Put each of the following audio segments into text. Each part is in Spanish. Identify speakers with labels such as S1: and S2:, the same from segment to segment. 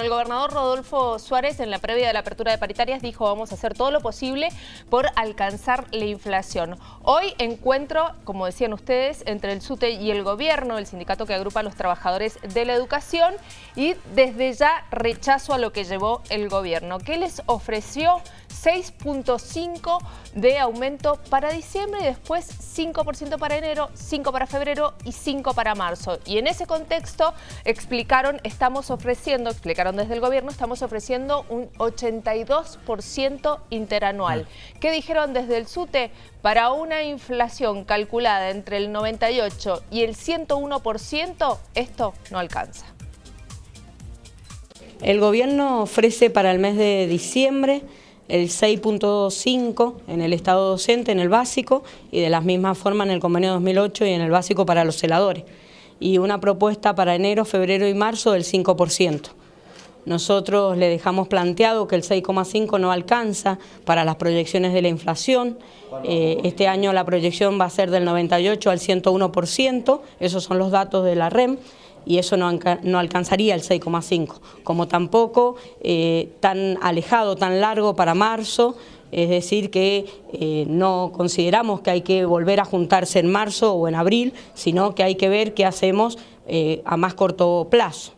S1: El gobernador Rodolfo Suárez en la previa de la apertura de paritarias dijo vamos a hacer todo lo posible por alcanzar la inflación. Hoy encuentro, como decían ustedes, entre el SUTE y el gobierno, el sindicato que agrupa a los trabajadores de la educación y desde ya rechazo a lo que llevó el gobierno. ¿Qué les ofreció? 6.5 de aumento para diciembre y después 5% para enero, 5 para febrero y 5 para marzo. Y en ese contexto explicaron, estamos ofreciendo, explicaron desde el gobierno, estamos ofreciendo un 82% interanual. ¿Qué dijeron desde el SUTE? Para una inflación calculada entre el 98 y el 101%, esto no alcanza.
S2: El gobierno ofrece para el mes de diciembre el 6.5 en el estado docente, en el básico, y de la misma forma en el convenio 2008 y en el básico para los celadores. Y una propuesta para enero, febrero y marzo del 5%. Nosotros le dejamos planteado que el 6,5 no alcanza para las proyecciones de la inflación. Eh, este año la proyección va a ser del 98 al 101%, esos son los datos de la REM y eso no, alcanzaría el 6,5, como tampoco eh, tan alejado, tan largo para marzo, es decir que eh, no consideramos que hay que volver a juntarse en marzo o en abril, sino que hay que ver qué hacemos eh, a más corto plazo.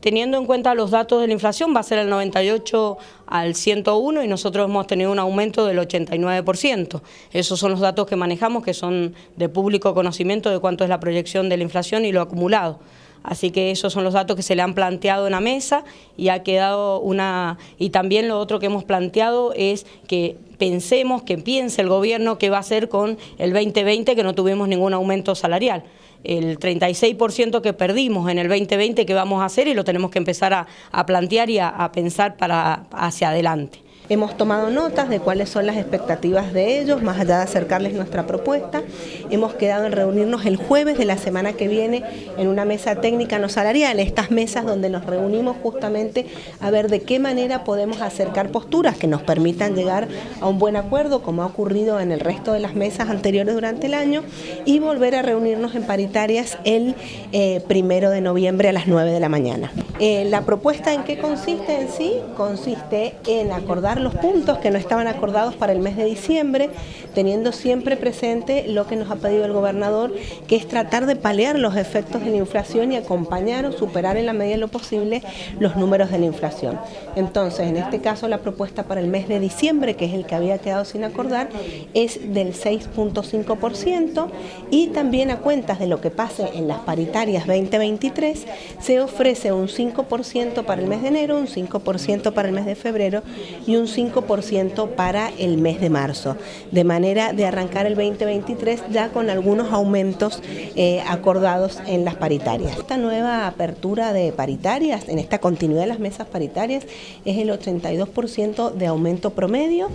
S2: Teniendo en cuenta los datos de la inflación, va a ser el 98 al 101 y nosotros hemos tenido un aumento del 89%. Esos son los datos que manejamos, que son de público conocimiento de cuánto es la proyección de la inflación y lo acumulado. Así que esos son los datos que se le han planteado en la mesa y ha quedado una... Y también lo otro que hemos planteado es que pensemos, que piense el gobierno qué va a hacer con el 2020 que no tuvimos ningún aumento salarial el 36% que perdimos en el 2020 que vamos a hacer y lo tenemos que empezar a, a plantear y a, a pensar para hacia adelante.
S3: Hemos tomado notas de cuáles son las expectativas de ellos, más allá de acercarles nuestra propuesta. Hemos quedado en reunirnos el jueves de la semana que viene en una mesa técnica no salarial, estas mesas donde nos reunimos justamente a ver de qué manera podemos acercar posturas que nos permitan llegar a un buen acuerdo, como ha ocurrido en el resto de las mesas anteriores durante el año, y volver a reunirnos en paritarias el eh, primero de noviembre a las 9 de la mañana. Eh, la propuesta en qué consiste en sí, consiste en acordar los puntos que no estaban acordados para el mes de diciembre, teniendo siempre presente lo que nos ha pedido el gobernador, que es tratar de paliar los efectos de la inflación y acompañar o superar en la medida de lo posible los números de la inflación. Entonces, en este caso, la propuesta para el mes de diciembre, que es el que había quedado sin acordar, es del 6.5% y también a cuentas de lo que pase en las paritarias 2023, se ofrece un 5% para el mes de enero, un 5% para el mes de febrero y un 5% para el mes de marzo, de manera de arrancar el 2023 ya con algunos aumentos eh, acordados en las paritarias. Esta nueva apertura de paritarias, en esta continuidad de las mesas paritarias, es el 82% de aumento promedio.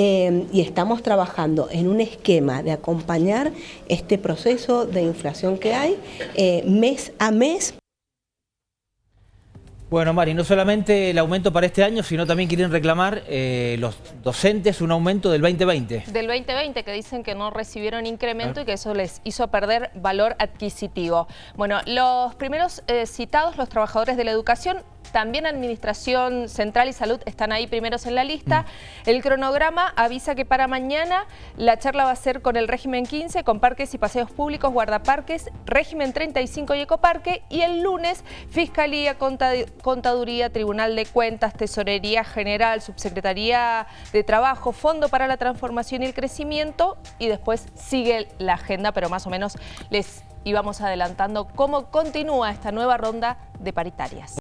S3: Eh, y estamos trabajando en un esquema de acompañar este proceso de inflación que hay eh, mes a mes.
S4: Bueno, Mari, no solamente el aumento para este año, sino también quieren reclamar eh, los docentes un aumento del 2020.
S1: Del 2020, que dicen que no recibieron incremento y que eso les hizo perder valor adquisitivo. Bueno, los primeros eh, citados, los trabajadores de la educación, también Administración Central y Salud están ahí primeros en la lista. Mm. El cronograma avisa que para mañana la charla va a ser con el régimen 15, con parques y paseos públicos, guardaparques, régimen 35 y ecoparque. Y el lunes, Fiscalía, Contaduría, Tribunal de Cuentas, Tesorería General, Subsecretaría de Trabajo, Fondo para la Transformación y el Crecimiento. Y después sigue la agenda, pero más o menos les íbamos adelantando cómo continúa esta nueva ronda de paritarias.